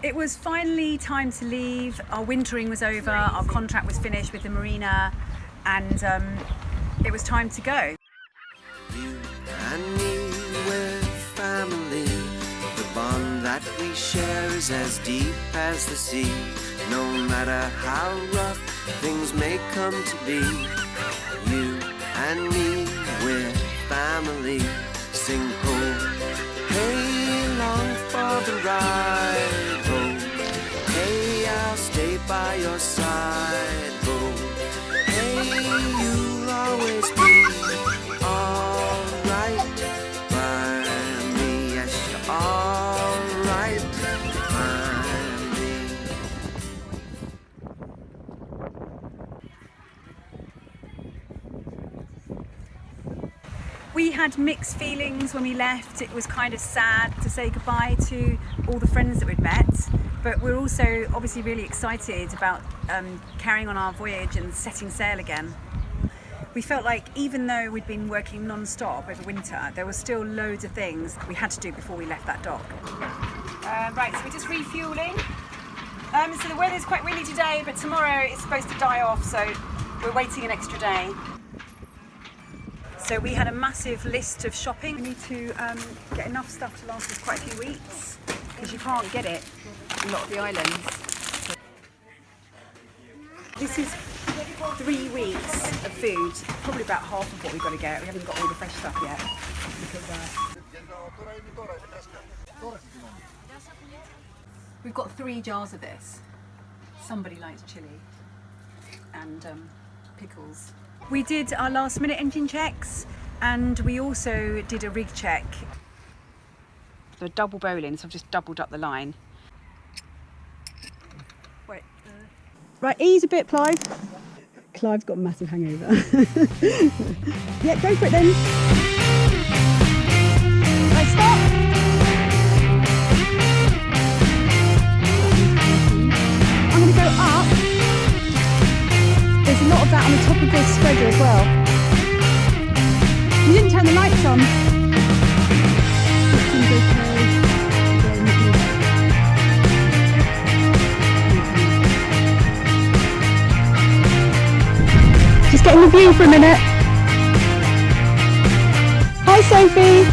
It was finally time to leave. Our wintering was over, our contract was finished with the marina, and um, it was time to go. You and me, we're family. The bond that we share is as deep as the sea. No matter how rough things may come to be, you and me, we're family. Sing ho, hey, long for the ride. Your side. Ho, hey, you'll always be alright by me. Yes, you're alright by me. We had mixed feelings when we left. It was kind of sad to say goodbye to all the friends that we'd met, but we're also obviously really excited about um, carrying on our voyage and setting sail again. We felt like even though we'd been working non-stop over winter, there were still loads of things we had to do before we left that dock. Uh, right, so we're just refueling. Um, so the weather's quite windy today, but tomorrow it's supposed to die off, so we're waiting an extra day. So we had a massive list of shopping. We need to um, get enough stuff to last us quite a few weeks because you can't get it a lot of the islands. This is three weeks of food, probably about half of what we've got to get. We haven't got all the fresh stuff yet. We've got three jars of this. Somebody likes chili and um, pickles. We did our last minute engine checks and we also did a rig check. The double bowline, so I've just doubled up the line. Wait. Right, ease a bit, Clive. Clive's got a massive hangover. yeah, go for it then. Right, stop. I'm going to go up. There's a lot of that on the top of this spreader as well. You didn't turn the lights on. Just getting the view for a minute. Hi Sophie.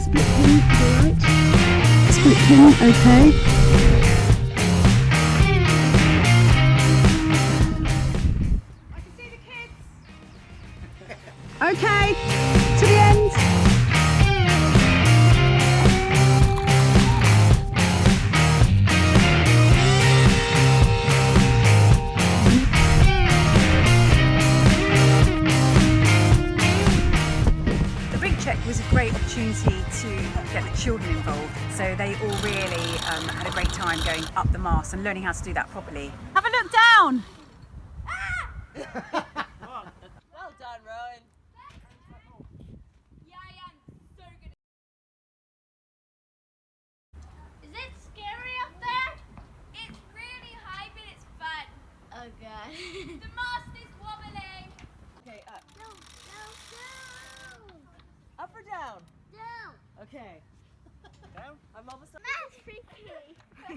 Split pin, alright. Split pin, okay. I can see the kids. Okay, going up the mast and learning how to do that properly. Have a look down! Well done, Rowan. Yeah, I am so good. Is it scary up there? It's really high, but it's fun. Oh god. the mast is wobbling. Okay, up. No, no, no. Up or down? Down. Okay. Down? I'm almost up. That's freaky. The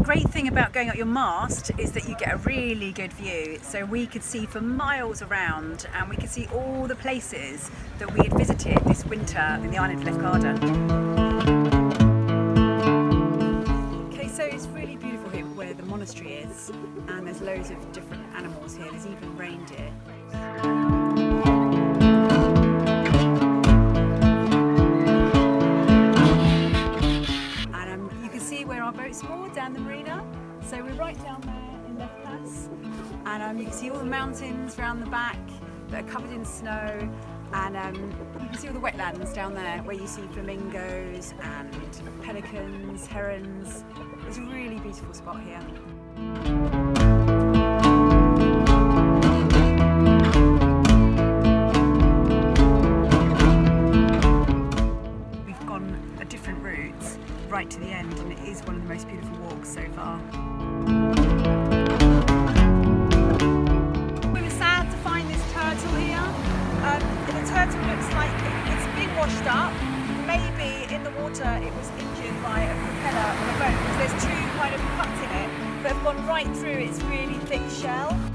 great thing about going up your mast is that you get a really good view. So we could see for miles around and we could see all the places that we had visited this winter in the island of Lefkada. Monastery is and there's loads of different animals here. There's even reindeer. And um, you can see where our boat's moored down the marina. So we're right down there in Lefkas. And um, you can see all the mountains around the back that are covered in snow. And um, you can see all the wetlands down there where you see flamingos and pelicans, herons. It's a really beautiful spot here. We've gone a different route right to the end and it is one of the most beautiful walks so far. We were sad to find this turtle here. Um, the turtle looks like it's been washed up. Maybe in the water it was injured by a right through its really thick shell.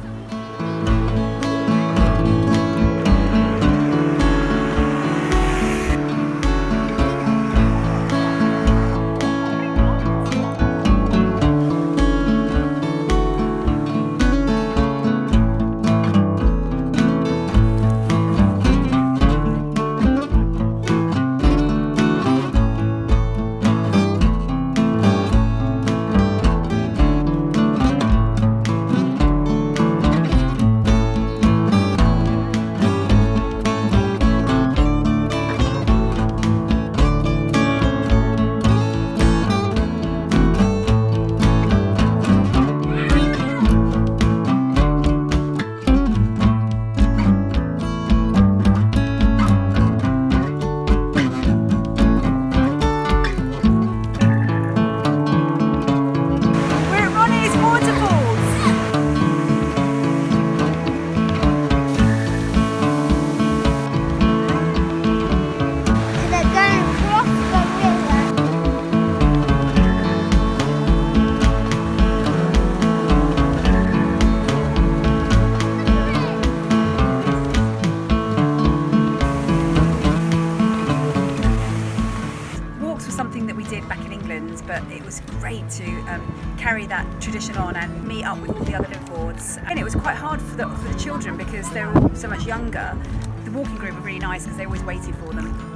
To um, carry that tradition on and meet up with all the other liveaboards. And it was quite hard for the, for the children because they were all so much younger. The walking group were really nice because they always waited for them.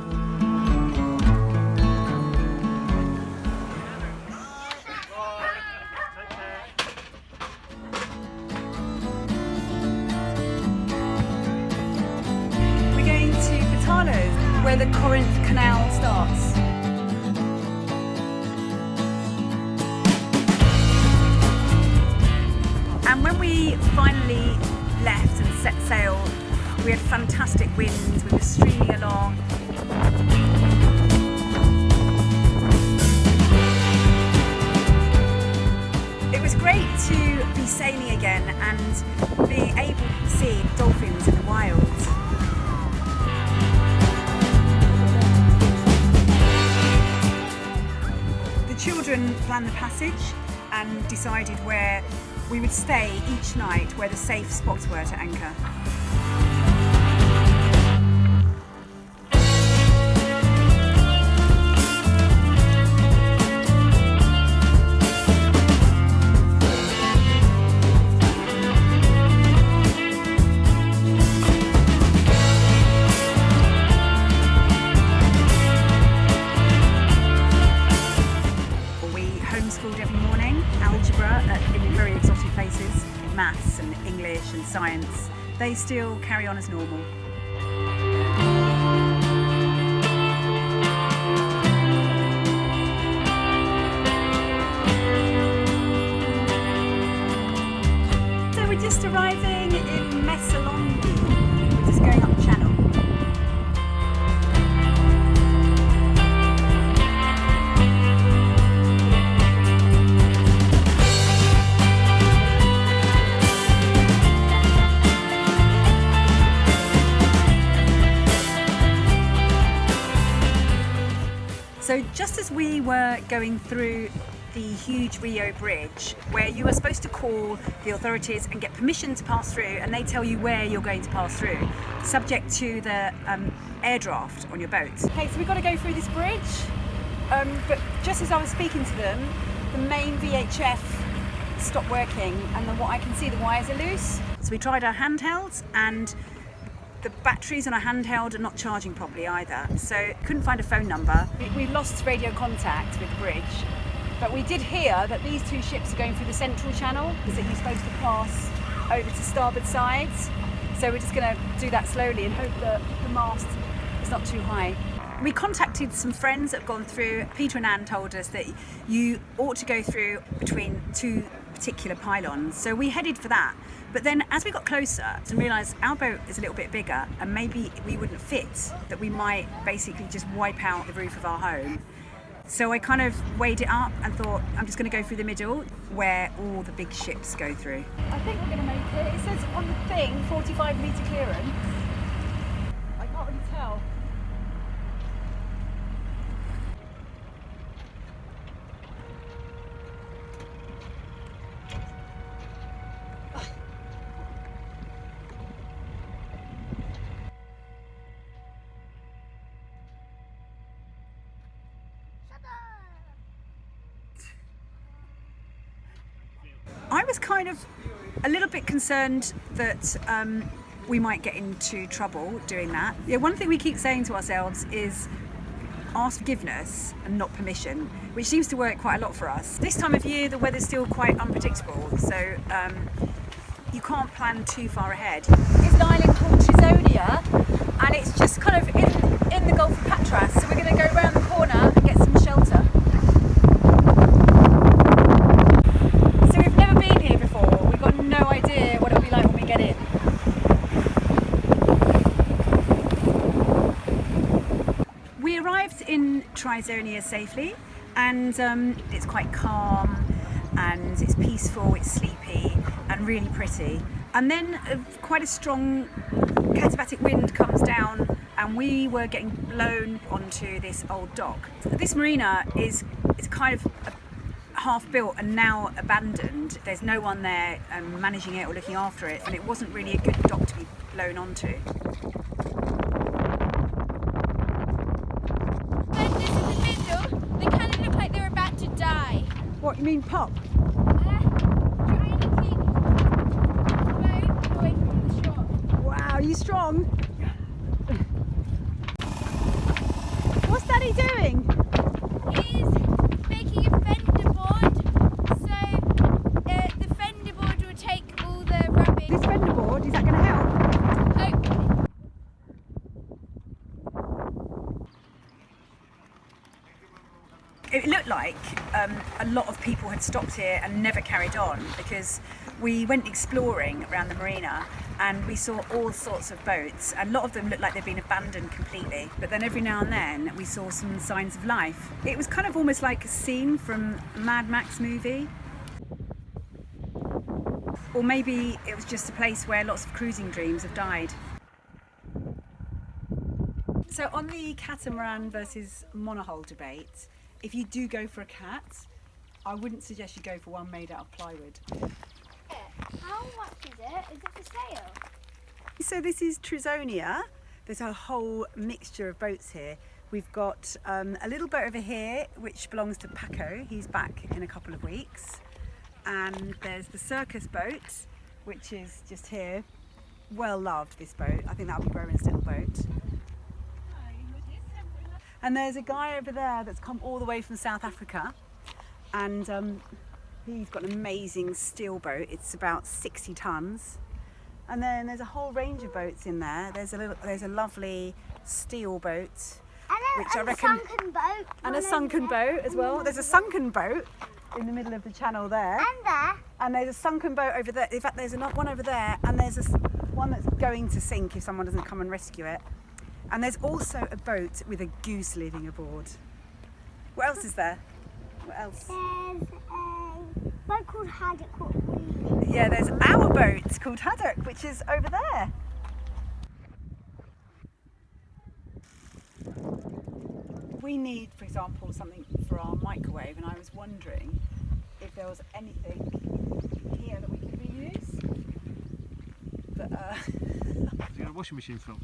Sailing again and being able to see dolphins in the wild. The children planned the passage and decided where we would stay each night where the safe spots were to anchor. Maths and English and science. They still carry on as normal. Going through the huge Rio Bridge, where you are supposed to call the authorities and get permission to pass through, and they tell you where you're going to pass through, subject to the um, air draft on your boat. Okay, so we've got to go through this bridge, um, but just as I was speaking to them, the main VHF stopped working, and the, what I can see, the wires are loose. So we tried our handhelds, and the batteries on our handheld are not charging properly either. So couldn't find a phone number. We, we lost radio contact with the bridge, but we did hear that these two ships are going through the central channel because you're supposed to pass over to starboard sides. So we're just going to do that slowly and hope that the mast is not too high. We contacted some friends that have gone through. Peter and Anne told us that you ought to go through between two particular pylons. So we headed for that. But then as we got closer and realised our boat is a little bit bigger and maybe we wouldn't fit, that we might basically just wipe out the roof of our home. So I kind of weighed it up and thought I'm just going to go through the middle where all the big ships go through. I think we're going to make it. It says on the thing 45 metre clearance. Kind of a little bit concerned that um, we might get into trouble doing that. Yeah, one thing we keep saying to ourselves is ask forgiveness and not permission, which seems to work quite a lot for us. This time of year, the weather's still quite unpredictable, so um, you can't plan too far ahead. It's an island called Trisonia, and it's just kind of in, in the Gulf of Patras, so we're going to go around the corner and get some shelter. So we've never been here before. We've got no idea what it'll be like when we get in. We arrived in Trisonia safely and um, it's quite calm and it's peaceful, it's sleepy and really pretty. And then uh, quite a strong katabatic wind comes down and we were getting blown onto this old dock. This marina is, is kind of a half built and now abandoned. There's no one there um, managing it or looking after it, and it wasn't really a good dock to be blown onto. Fenders in the middle, they kind of look like they're about to die. What you mean, pop? Uh, trying to keep away from the shore. Wow, are you strong? What's Daddy doing? He's making a fender board, so uh, the fender board will take all the rubbish. This fender board, is that going to help? Hopefully. Um, a lot of people had stopped here and never carried on because we went exploring around the marina and we saw all sorts of boats. A lot of them looked like they'd been abandoned completely, but then every now and then we saw some signs of life. It was kind of almost like a scene from a Mad Max movie. Or maybe it was just a place where lots of cruising dreams have died. So on the catamaran versus monohull debate, if you do go for a cat, I wouldn't suggest you go for one made out of plywood. How much is it? Is it for sale? So this is Trisonia. There's a whole mixture of boats here. We've got um, a little boat over here which belongs to Paco. He's back in a couple of weeks. And there's the circus boat, which is just here. Well loved this boat. I think that'll be Rowan's little boat. And there's a guy over there that's come all the way from South Africa, and um, he's got an amazing steel boat. It's about 60 tons. And then there's a whole range of boats in there. There's a little, there's a lovely steel boat, which I reckon, sunken boat. and a sunken boat as well. There's a sunken boat in the middle of the channel there, And there. and there's a sunken boat over there. In fact, there's another one over there, and there's a one that's going to sink if someone doesn't come and rescue it. And there's also a boat with a goose living aboard. What else is there? What else? There's a boat called Haddock. What we Yeah, there's our boat called Haddock, which is over there. We need, for example, something for our microwave, and I was wondering if there was anything here that we could reuse. But, uh, You got a washing machine front.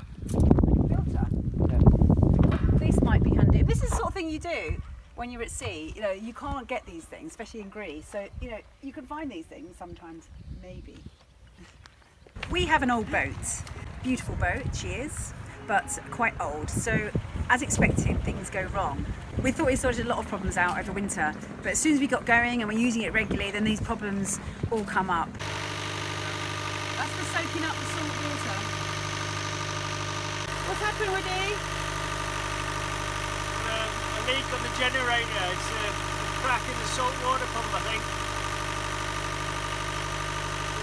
Filter. This might be handy. This is the sort of thing you do when you're at sea. You know, you can't get these things, especially in Greece. So, you know, you can find these things sometimes, maybe. We have an old boat. Beautiful boat, she is, but quite old. So, as expected, things go wrong. We thought we sorted a lot of problems out over winter, but as soon as we got going and we're using it regularly, then these problems all come up. That's for soaking up the salt water. What's happened, Woody? Um, a leak on the generator. It's a crack in the salt water pump, I think.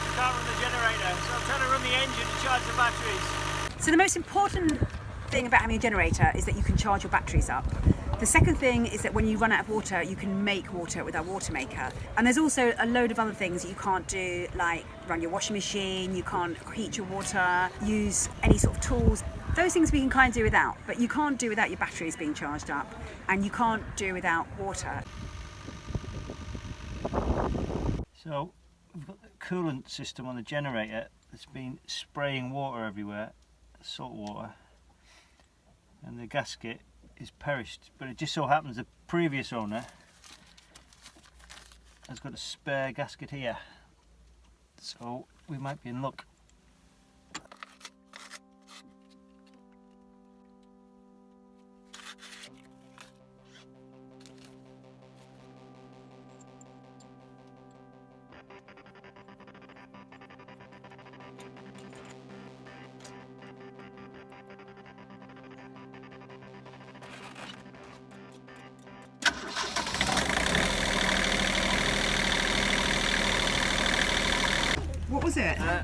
We can't run the generator, so I'm trying to run the engine and charge the batteries. So the most important thing about having a generator is that you can charge your batteries up. The second thing is that when you run out of water, you can make water with our water maker. And there's also a load of other things that you can't do, like run your washing machine, you can't heat your water, use any sort of tools. Those things we can kind of do without, but you can't do without your batteries being charged up, and you can't do without water. So we've got the coolant system on the generator that's been spraying water everywhere, salt water, and the gasket is perished. But it just so happens the previous owner has got a spare gasket here, so we might be in luck. Was it? Uh,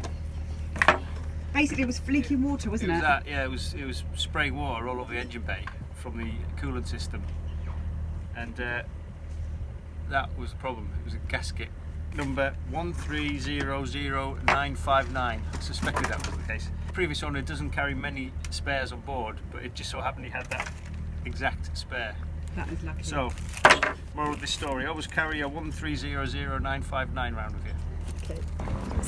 Basically, it was leaking water, wasn't was it? that, yeah, it was it was spraying water all over the engine bay from the coolant system, and uh, that was the problem. It was a gasket number one three zero zero nine five nine. Suspected that was the case. Previous owner doesn't carry many spares on board, but it just so happened he had that exact spare. That was lucky. So, moral of this story: always carry a one three zero zero nine five nine round with you.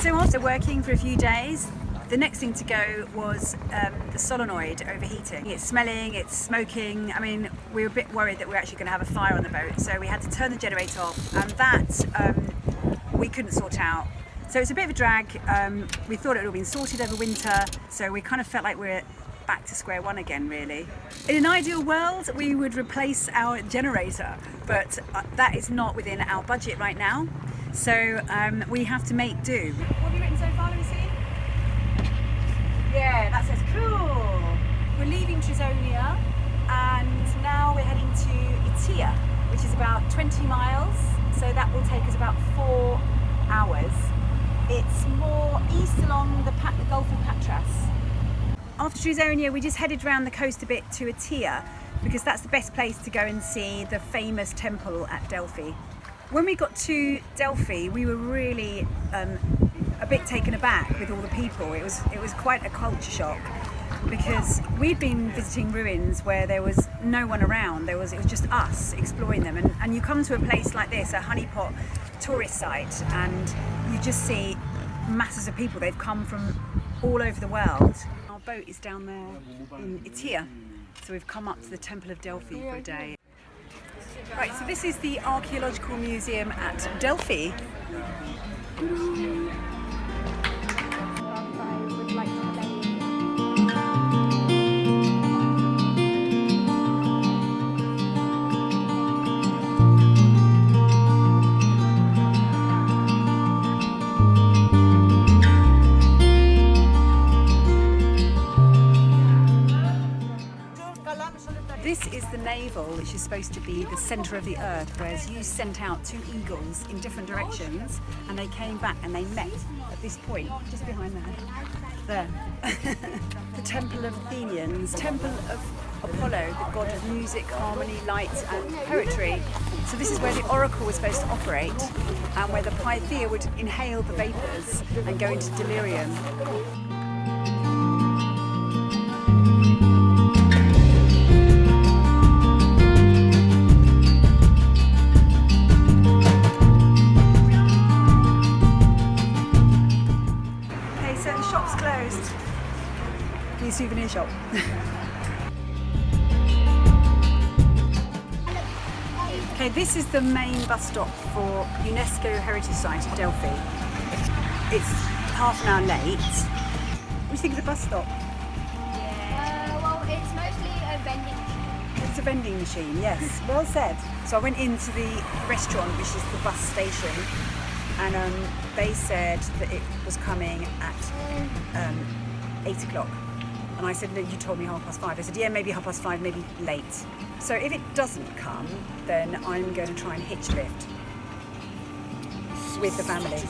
So after working for a few days, the next thing to go was um, the solenoid overheating. It's smelling, it's smoking. I mean, we were a bit worried that we were actually going to have a fire on the boat, so we had to turn the generator off, and that um, we couldn't sort out. So it's a bit of a drag. Um, we thought it would have been sorted over winter, so we kind of felt like we're back to square one again, really. In an ideal world, we would replace our generator, but uh, that is not within our budget right now. So um, we have to make do. What have you written so far? Yeah, that says cool. We're leaving Trisonia and now we're heading to Itea, which is about 20 miles. So that will take us about four hours. It's more east along the, Pat- the Gulf of Patras. After Trisonia, we just headed around the coast a bit to Itea because that's the best place to go and see the famous temple at Delphi. When we got to Delphi, we were really um, a bit taken aback with all the people. It was it was quite a culture shock because we'd been visiting ruins where there was no one around. There was it was just us exploring them, and, and you come to a place like this, a honeypot tourist site, and you just see masses of people. They've come from all over the world. Our boat is down there in Itea, so we've come up to the Temple of Delphi for a day. Right, so this is the Archaeological Museum at Delphi. Supposed to be the centre of the earth, whereas you sent out two eagles in different directions and they came back and they met at this point, just behind there. There. the Temple of Athenians, Temple of Apollo, the god of music, harmony, light, and poetry. So, this is where the oracle was supposed to operate and where the Pythia would inhale the vapours and go into delirium. The main bus stop for UNESCO Heritage Site at Delphi. It's half an hour late. What do you think of the bus stop? Uh, well, it's mostly a vending machine. It's a vending machine, yes. Well said. So I went into the restaurant, which is the bus station, and um, they said that it was coming at um, eight o'clock. And I said, no, you told me half past five. They said, yeah, maybe half past five, maybe late. So if it doesn't come, then I'm going to try and hitch lift with the family.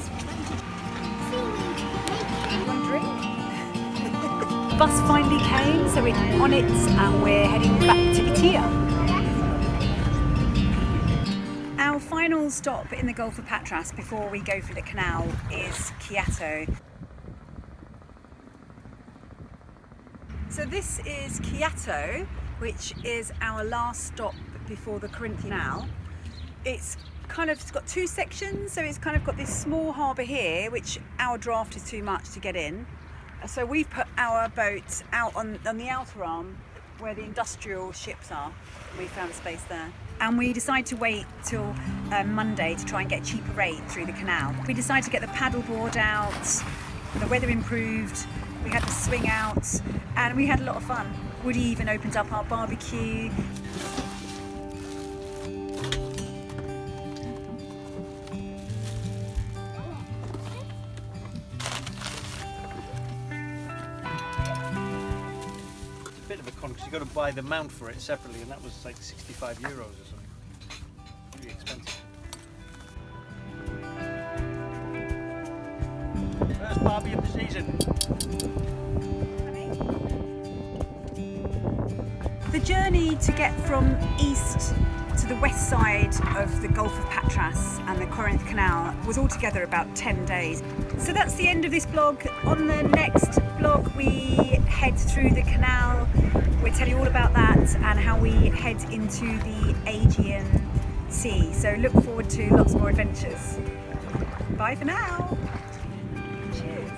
Bus finally came, so we're on it and we're heading back to Itea. Our final stop in the Gulf of Patras before we go for the canal is Kiato. So this is Kiato, which is our last stop before the Corinthian Canal. It's kind of it's got two sections, so it's kind of got this small harbour here, which our draft is too much to get in. So we've put our boat out on, on the outer arm where the industrial ships are. We found space there. And we decided to wait till um, Monday to try and get a cheaper rate through the canal. We decided to get the paddleboard out, the weather improved, we had the swing out, and we had a lot of fun. Woody even opened up our barbecue. It's a bit of a con because you've got to buy the mount for it separately, and that was like 65 euros or something. The journey to get from east to the west side of the Gulf of Patras and the Corinth Canal was altogether about 10 days. So that's the end of this blog. On the next blog we head through the canal. We'll tell you all about that and how we head into the Aegean Sea. So look forward to lots more adventures. Bye for now. Cheers.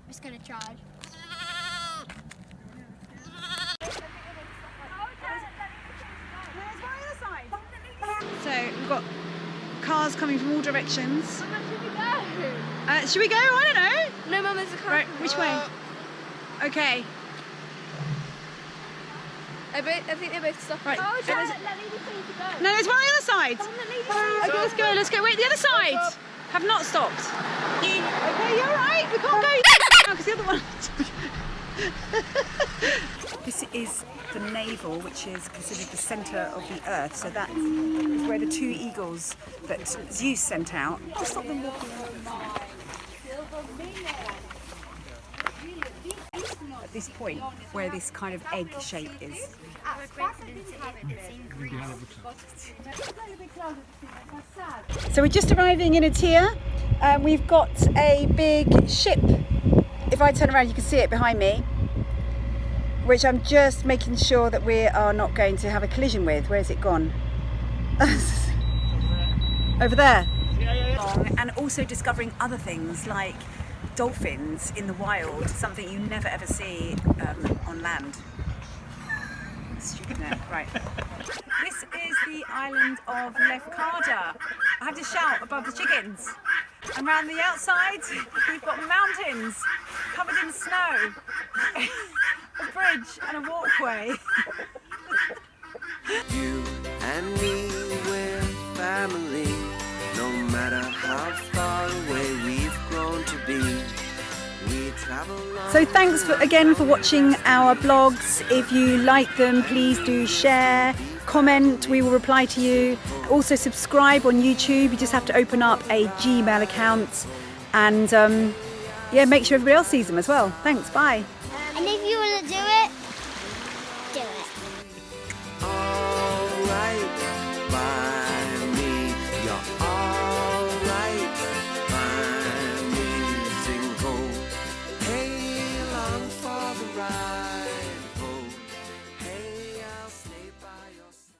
I'm just gonna charge. So we've got cars coming from all directions. Mama, should we go? Uh, should we go? I don't know. No, Mum, there's a car. Right, which way? Okay. I, bet, I think they both stopped. Right. Oh, It was- Charlotte, let me be free to go. No, there's one on the other side. On, let me be free. Okay, let's go. Let's go. Wait, the other side. Have not stopped. Okay, you're right. We can't go because the other one. this is the navel, which is considered the centre of the earth. So that is where the two eagles that Zeus sent out. I'll stop them walking At this point, where this kind of egg shape is. So we're just arriving in Itea. Um, we've got a big ship. If I turn around, you can see it behind me, which I'm just making sure that we are not going to have a collision with. Where's it gone? Over there. And also discovering other things like dolphins in the wild, something you never ever see um, on land. Stupid. Right. This is the island of Lefkada. I have to shout above the chickens. And around the outside, we've got mountains covered in snow, a bridge and a walkway. You and me, we're family. No matter how far away we've grown to be, we travel on. So thanks for, again for watching our blogs. If you like them, please do share, comment, we will reply to you. Also subscribe on YouTube, you just have to open up a Gmail account and um, yeah, make sure everybody else sees them as well. Thanks, bye.